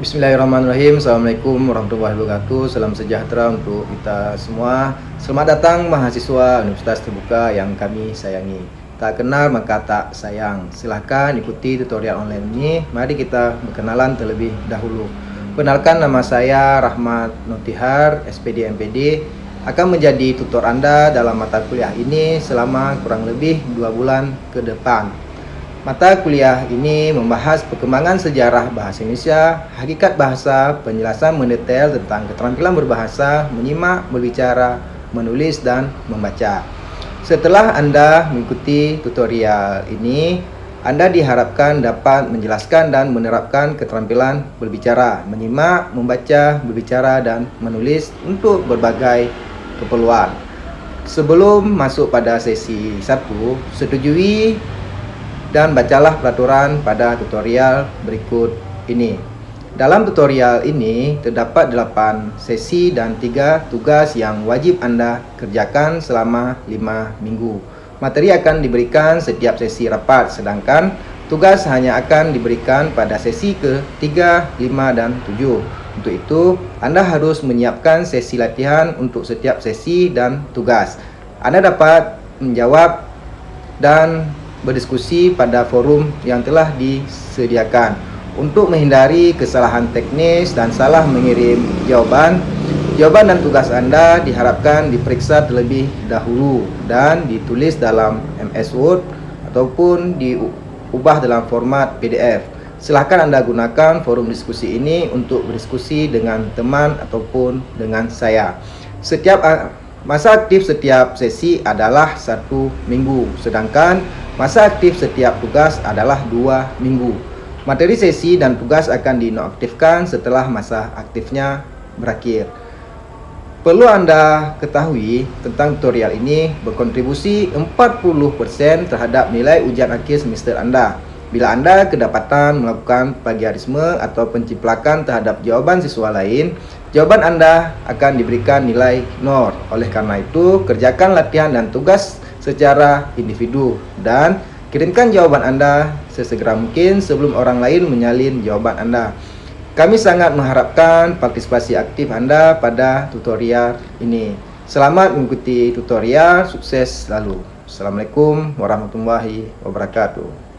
Bismillahirrahmanirrahim. Assalamualaikum warahmatullahi wabarakatuh. Salam sejahtera untuk kita semua. Selamat datang mahasiswa Universitas Terbuka yang kami sayangi. Tak kenal maka tak sayang. Silahkan ikuti tutorial online ini. Mari kita berkenalan terlebih dahulu. Kenalkan nama saya Rahmat Notihar SPD MPD akan menjadi tutor Anda dalam mata kuliah ini selama kurang lebih dua bulan ke depan Mata kuliah ini membahas perkembangan sejarah bahasa Indonesia, hakikat bahasa, penjelasan mendetail tentang keterampilan berbahasa, menyimak, berbicara, menulis, dan membaca. Setelah Anda mengikuti tutorial ini, Anda diharapkan dapat menjelaskan dan menerapkan keterampilan berbicara, menyimak, membaca, berbicara, dan menulis untuk berbagai keperluan. Sebelum masuk pada sesi 1, setujui dan bacalah peraturan pada tutorial berikut ini. Dalam tutorial ini terdapat 8 sesi dan 3 tugas yang wajib Anda kerjakan selama 5 minggu. Materi akan diberikan setiap sesi rapat sedangkan tugas hanya akan diberikan pada sesi ke-3, 5 dan 7. Untuk itu, Anda harus menyiapkan sesi latihan untuk setiap sesi dan tugas. Anda dapat menjawab dan berdiskusi pada forum yang telah disediakan. Untuk menghindari kesalahan teknis dan salah mengirim jawaban jawaban dan tugas Anda diharapkan diperiksa terlebih dahulu dan ditulis dalam MS Word ataupun diubah dalam format PDF silahkan Anda gunakan forum diskusi ini untuk berdiskusi dengan teman ataupun dengan saya. Setiap masa aktif setiap sesi adalah satu minggu sedangkan Masa aktif setiap tugas adalah dua minggu. Materi sesi dan tugas akan dinonaktifkan setelah masa aktifnya berakhir. Perlu Anda ketahui tentang tutorial ini berkontribusi 40% terhadap nilai ujian akhir semester Anda. Bila Anda kedapatan melakukan plagiarisme atau penciplakan terhadap jawaban siswa lain, jawaban Anda akan diberikan nilai 0. Oleh karena itu, kerjakan latihan dan tugas secara individu dan kirimkan jawaban Anda sesegera mungkin sebelum orang lain menyalin jawaban Anda. Kami sangat mengharapkan partisipasi aktif Anda pada tutorial ini. Selamat mengikuti tutorial, sukses selalu. Assalamualaikum warahmatullahi wabarakatuh.